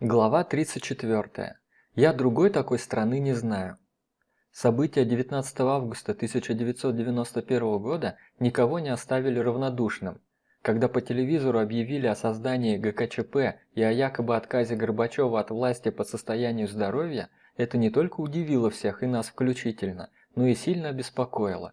Глава 34. Я другой такой страны не знаю. События 19 августа 1991 года никого не оставили равнодушным. Когда по телевизору объявили о создании ГКЧП и о якобы отказе Горбачева от власти по состоянию здоровья, это не только удивило всех и нас включительно, но и сильно обеспокоило.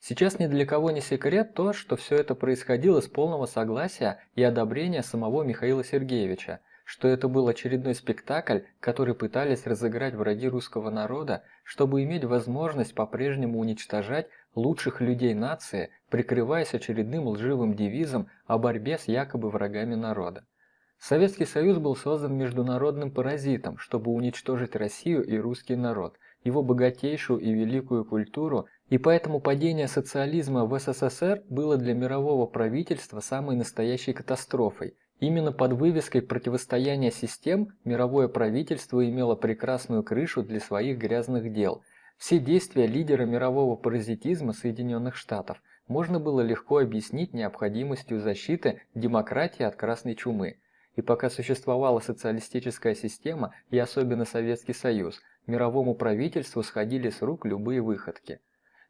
Сейчас ни для кого не секрет то, что все это происходило с полного согласия и одобрения самого Михаила Сергеевича – что это был очередной спектакль, который пытались разыграть враги русского народа, чтобы иметь возможность по-прежнему уничтожать лучших людей нации, прикрываясь очередным лживым девизом о борьбе с якобы врагами народа. Советский Союз был создан международным паразитом, чтобы уничтожить Россию и русский народ, его богатейшую и великую культуру, и поэтому падение социализма в СССР было для мирового правительства самой настоящей катастрофой – Именно под вывеской противостояния систем мировое правительство имело прекрасную крышу для своих грязных дел. Все действия лидера мирового паразитизма Соединенных Штатов можно было легко объяснить необходимостью защиты демократии от красной чумы. И пока существовала социалистическая система и особенно Советский Союз, мировому правительству сходили с рук любые выходки.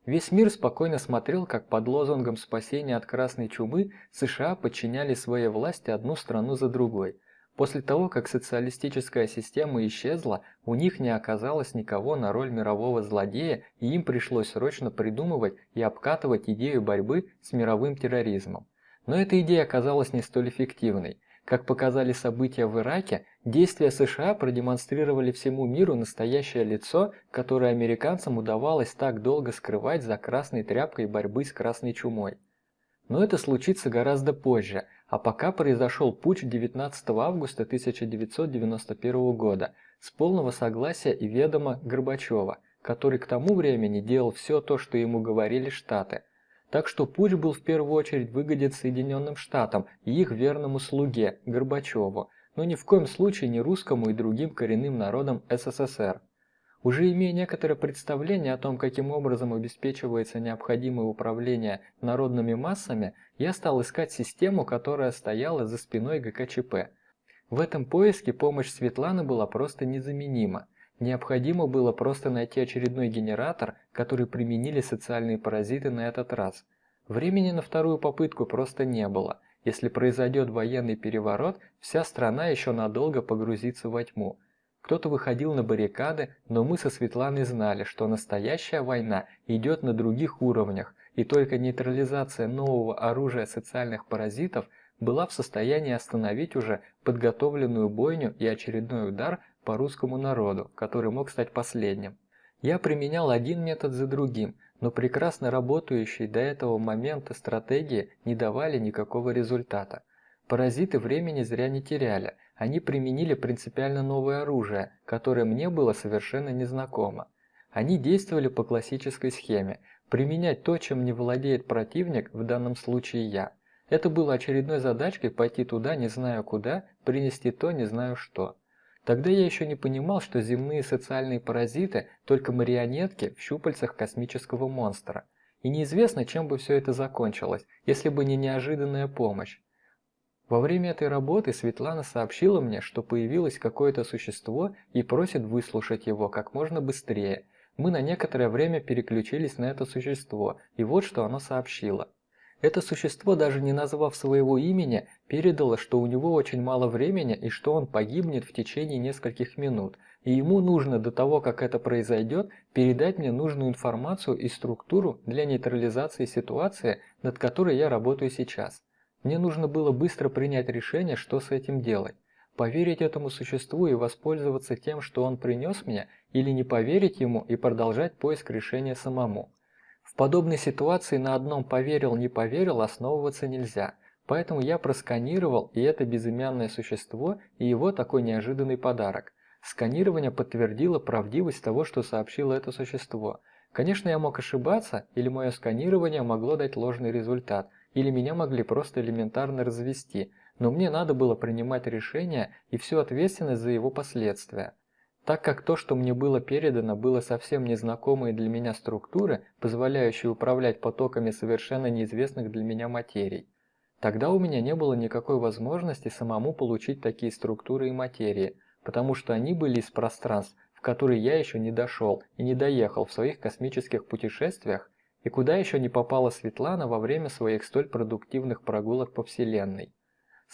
Весь мир спокойно смотрел, как под лозунгом спасения от красной чумы США подчиняли своей власти одну страну за другой. После того, как социалистическая система исчезла, у них не оказалось никого на роль мирового злодея, и им пришлось срочно придумывать и обкатывать идею борьбы с мировым терроризмом. Но эта идея оказалась не столь эффективной. Как показали события в Ираке, действия США продемонстрировали всему миру настоящее лицо, которое американцам удавалось так долго скрывать за красной тряпкой борьбы с красной чумой. Но это случится гораздо позже, а пока произошел путч 19 августа 1991 года с полного согласия и ведома Горбачева, который к тому времени делал все то, что ему говорили Штаты – так что путь был в первую очередь выгоден Соединенным Штатам и их верному слуге Горбачеву, но ни в коем случае не русскому и другим коренным народам СССР. Уже имея некоторое представление о том, каким образом обеспечивается необходимое управление народными массами, я стал искать систему, которая стояла за спиной ГКЧП. В этом поиске помощь Светланы была просто незаменима. Необходимо было просто найти очередной генератор, который применили социальные паразиты на этот раз. Времени на вторую попытку просто не было. Если произойдет военный переворот, вся страна еще надолго погрузится во тьму. Кто-то выходил на баррикады, но мы со Светланой знали, что настоящая война идет на других уровнях, и только нейтрализация нового оружия социальных паразитов была в состоянии остановить уже подготовленную бойню и очередной удар по русскому народу, который мог стать последним. Я применял один метод за другим, но прекрасно работающие до этого момента стратегии не давали никакого результата. Паразиты времени зря не теряли, они применили принципиально новое оружие, которое мне было совершенно незнакомо. Они действовали по классической схеме – применять то, чем не владеет противник, в данном случае я. Это было очередной задачкой пойти туда не знаю куда, принести то не знаю что. Тогда я еще не понимал, что земные социальные паразиты – только марионетки в щупальцах космического монстра. И неизвестно, чем бы все это закончилось, если бы не неожиданная помощь. Во время этой работы Светлана сообщила мне, что появилось какое-то существо и просит выслушать его как можно быстрее. Мы на некоторое время переключились на это существо, и вот что оно сообщило. Это существо, даже не назвав своего имени, передало, что у него очень мало времени и что он погибнет в течение нескольких минут, и ему нужно до того, как это произойдет, передать мне нужную информацию и структуру для нейтрализации ситуации, над которой я работаю сейчас. Мне нужно было быстро принять решение, что с этим делать. Поверить этому существу и воспользоваться тем, что он принес мне, или не поверить ему и продолжать поиск решения самому. Подобной ситуации на одном поверил-не поверил основываться нельзя, поэтому я просканировал и это безымянное существо, и его такой неожиданный подарок. Сканирование подтвердило правдивость того, что сообщило это существо. Конечно, я мог ошибаться, или мое сканирование могло дать ложный результат, или меня могли просто элементарно развести, но мне надо было принимать решение и всю ответственность за его последствия. Так как то, что мне было передано, было совсем незнакомые для меня структуры, позволяющие управлять потоками совершенно неизвестных для меня материй. Тогда у меня не было никакой возможности самому получить такие структуры и материи, потому что они были из пространств, в которые я еще не дошел и не доехал в своих космических путешествиях, и куда еще не попала Светлана во время своих столь продуктивных прогулок по Вселенной.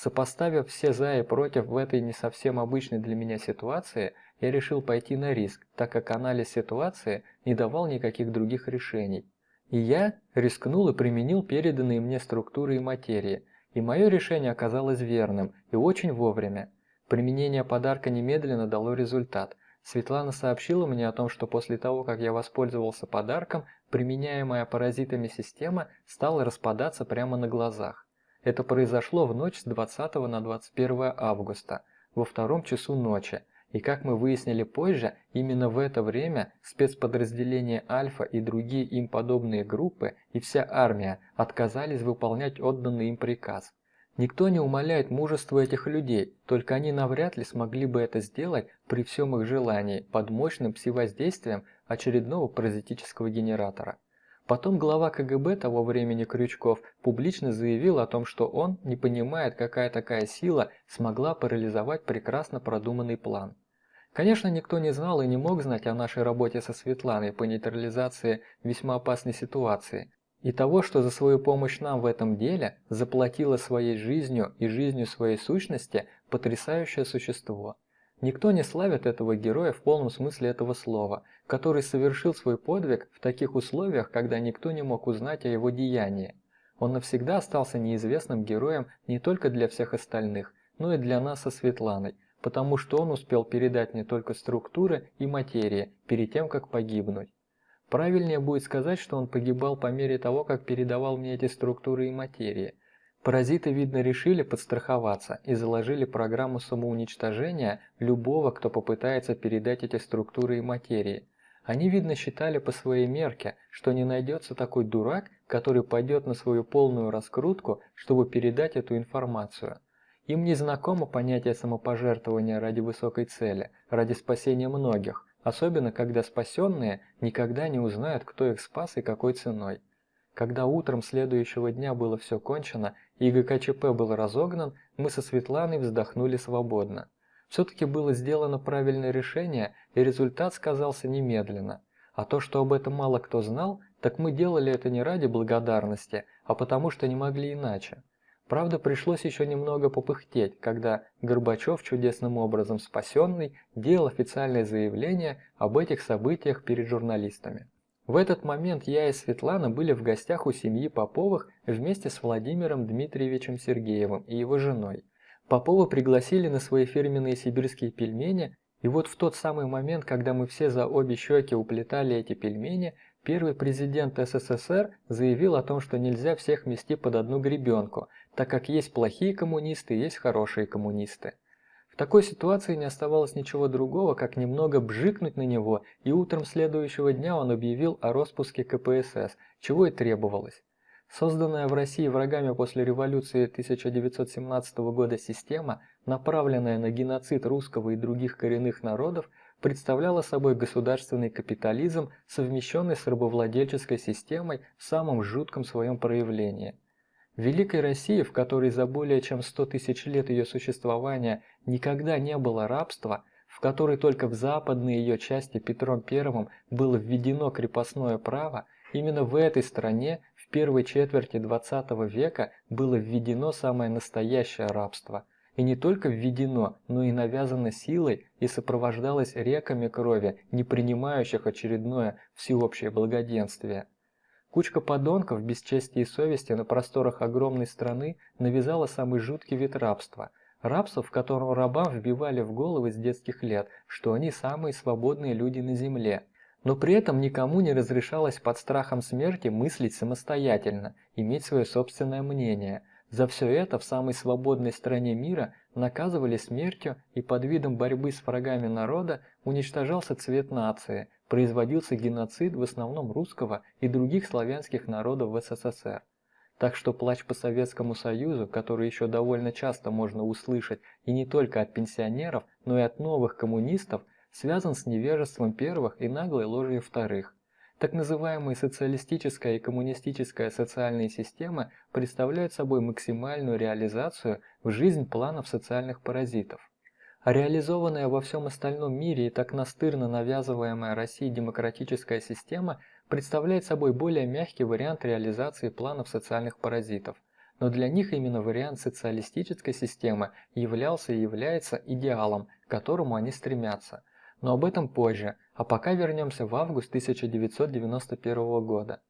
Сопоставив все «за» и «против» в этой не совсем обычной для меня ситуации, я решил пойти на риск, так как анализ ситуации не давал никаких других решений. И я рискнул и применил переданные мне структуры и материи, и мое решение оказалось верным и очень вовремя. Применение подарка немедленно дало результат. Светлана сообщила мне о том, что после того, как я воспользовался подарком, применяемая паразитами система стала распадаться прямо на глазах. Это произошло в ночь с 20 на 21 августа, во втором часу ночи, и как мы выяснили позже, именно в это время спецподразделения Альфа и другие им подобные группы и вся армия отказались выполнять отданный им приказ. Никто не умаляет мужество этих людей, только они навряд ли смогли бы это сделать при всем их желании под мощным пси-воздействием очередного паразитического генератора. Потом глава КГБ того времени Крючков публично заявил о том, что он не понимает, какая такая сила смогла парализовать прекрасно продуманный план. Конечно, никто не знал и не мог знать о нашей работе со Светланой по нейтрализации весьма опасной ситуации, и того, что за свою помощь нам в этом деле заплатило своей жизнью и жизнью своей сущности потрясающее существо. Никто не славит этого героя в полном смысле этого слова, который совершил свой подвиг в таких условиях, когда никто не мог узнать о его деянии. Он навсегда остался неизвестным героем не только для всех остальных, но и для нас со Светланой, потому что он успел передать не только структуры и материи перед тем, как погибнуть. Правильнее будет сказать, что он погибал по мере того, как передавал мне эти структуры и материи. Паразиты, видно, решили подстраховаться и заложили программу самоуничтожения любого, кто попытается передать эти структуры и материи. Они, видно, считали по своей мерке, что не найдется такой дурак, который пойдет на свою полную раскрутку, чтобы передать эту информацию. Им не знакомо понятие самопожертвования ради высокой цели, ради спасения многих, особенно когда спасенные никогда не узнают, кто их спас и какой ценой. Когда утром следующего дня было все кончено и ГКЧП был разогнан, мы со Светланой вздохнули свободно. Все-таки было сделано правильное решение, и результат сказался немедленно. А то, что об этом мало кто знал, так мы делали это не ради благодарности, а потому что не могли иначе. Правда, пришлось еще немного попыхтеть, когда Горбачев, чудесным образом спасенный, делал официальное заявление об этих событиях перед журналистами. В этот момент я и Светлана были в гостях у семьи Поповых вместе с Владимиром Дмитриевичем Сергеевым и его женой. Попова пригласили на свои фирменные сибирские пельмени, и вот в тот самый момент, когда мы все за обе щеки уплетали эти пельмени, первый президент СССР заявил о том, что нельзя всех мести под одну гребенку – так как есть плохие коммунисты есть хорошие коммунисты. Такой ситуации не оставалось ничего другого, как немного бжикнуть на него, и утром следующего дня он объявил о распуске КПСС, чего и требовалось. Созданная в России врагами после революции 1917 года система, направленная на геноцид русского и других коренных народов, представляла собой государственный капитализм, совмещенный с рабовладельческой системой в самом жутком своем проявлении – Великой России, в которой за более чем 100 тысяч лет ее существования никогда не было рабства, в которой только в западной ее части Петром I было введено крепостное право, именно в этой стране в первой четверти XX века было введено самое настоящее рабство. И не только введено, но и навязано силой и сопровождалось реками крови, не принимающих очередное всеобщее благоденствие. Кучка подонков без чести и совести на просторах огромной страны навязала самый жуткий вид рабства. Рабство, в котором рабам вбивали в головы с детских лет, что они самые свободные люди на земле. Но при этом никому не разрешалось под страхом смерти мыслить самостоятельно, иметь свое собственное мнение. За все это в самой свободной стране мира наказывали смертью и под видом борьбы с врагами народа уничтожался цвет нации – производился геноцид в основном русского и других славянских народов в СССР. Так что плач по Советскому Союзу, который еще довольно часто можно услышать и не только от пенсионеров, но и от новых коммунистов, связан с невежеством первых и наглой ложью вторых. Так называемые социалистическая и коммунистическая социальные системы представляют собой максимальную реализацию в жизнь планов социальных паразитов. Реализованная во всем остальном мире и так настырно навязываемая России демократическая система представляет собой более мягкий вариант реализации планов социальных паразитов. Но для них именно вариант социалистической системы являлся и является идеалом, к которому они стремятся. Но об этом позже, а пока вернемся в август 1991 года.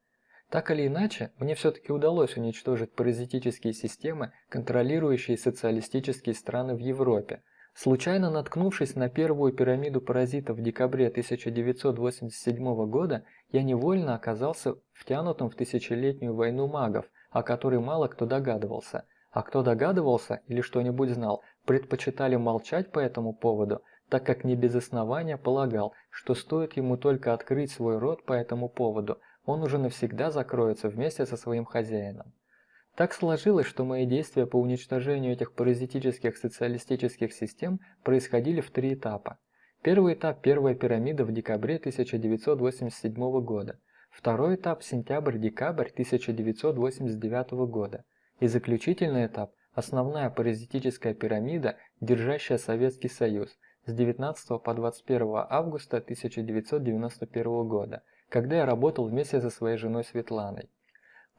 Так или иначе, мне все-таки удалось уничтожить паразитические системы, контролирующие социалистические страны в Европе, Случайно наткнувшись на первую пирамиду паразитов в декабре 1987 года, я невольно оказался втянутым в тысячелетнюю войну магов, о которой мало кто догадывался. А кто догадывался или что-нибудь знал, предпочитали молчать по этому поводу, так как не без основания полагал, что стоит ему только открыть свой рот по этому поводу, он уже навсегда закроется вместе со своим хозяином. Так сложилось, что мои действия по уничтожению этих паразитических социалистических систем происходили в три этапа. Первый этап – первая пирамида в декабре 1987 года. Второй этап – сентябрь-декабрь 1989 года. И заключительный этап – основная паразитическая пирамида, держащая Советский Союз с 19 по 21 августа 1991 года, когда я работал вместе со своей женой Светланой.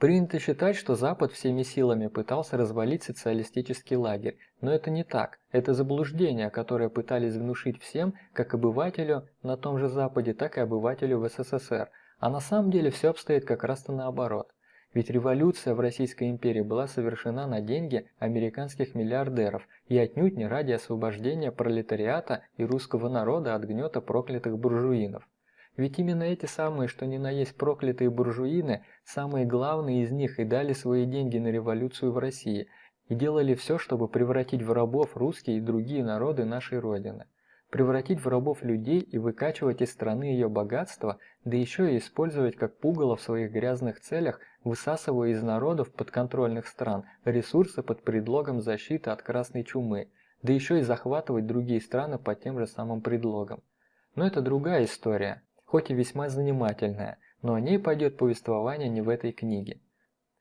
Принято считать, что Запад всеми силами пытался развалить социалистический лагерь, но это не так. Это заблуждение, которое пытались внушить всем, как обывателю на том же Западе, так и обывателю в СССР. А на самом деле все обстоит как раз-то наоборот. Ведь революция в Российской империи была совершена на деньги американских миллиардеров и отнюдь не ради освобождения пролетариата и русского народа от гнета проклятых буржуинов. Ведь именно эти самые, что ни на есть проклятые буржуины, самые главные из них и дали свои деньги на революцию в России, и делали все, чтобы превратить в рабов русские и другие народы нашей Родины. Превратить в рабов людей и выкачивать из страны ее богатство, да еще и использовать как пугало в своих грязных целях, высасывая из народов подконтрольных стран ресурсы под предлогом защиты от красной чумы, да еще и захватывать другие страны под тем же самым предлогом. Но это другая история хоть и весьма занимательная, но о ней пойдет повествование не в этой книге.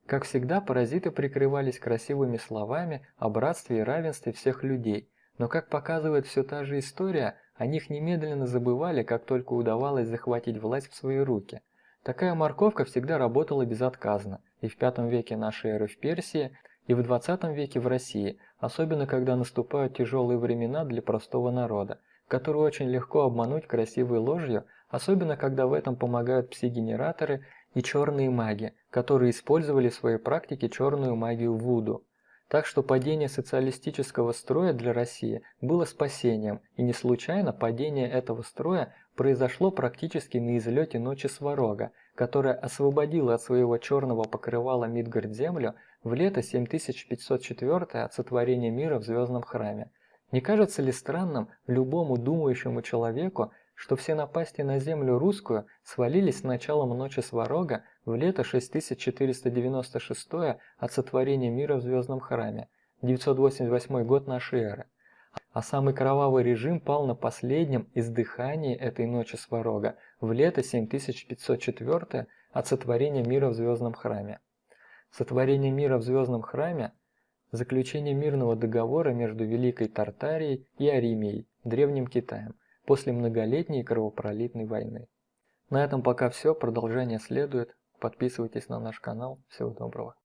Как всегда, паразиты прикрывались красивыми словами о братстве и равенстве всех людей, но как показывает все та же история, о них немедленно забывали, как только удавалось захватить власть в свои руки. Такая морковка всегда работала безотказно, и в V веке нашей эры в Персии, и в XX веке в России, особенно когда наступают тяжелые времена для простого народа, который очень легко обмануть красивой ложью, особенно когда в этом помогают пси-генераторы и черные маги, которые использовали в своей практике черную магию Вуду. Так что падение социалистического строя для России было спасением, и не случайно падение этого строя произошло практически на излете ночи Сварога, которая освободила от своего черного покрывала Мидгард-землю в лето 7504 от сотворения мира в Звездном храме. Не кажется ли странным любому думающему человеку, что все напасти на землю русскую свалились с началом ночи Сварога в лето 6496 от сотворения мира в Звездном храме, 988 год нашей эры. А самый кровавый режим пал на последнем издыхании этой ночи Сварога в лето 7504 от сотворения мира в Звездном храме. Сотворение мира в Звездном храме – заключение мирного договора между Великой Тартарией и Аримией, Древним Китаем, после многолетней кровопролитной войны. На этом пока все, продолжение следует. Подписывайтесь на наш канал. Всего доброго.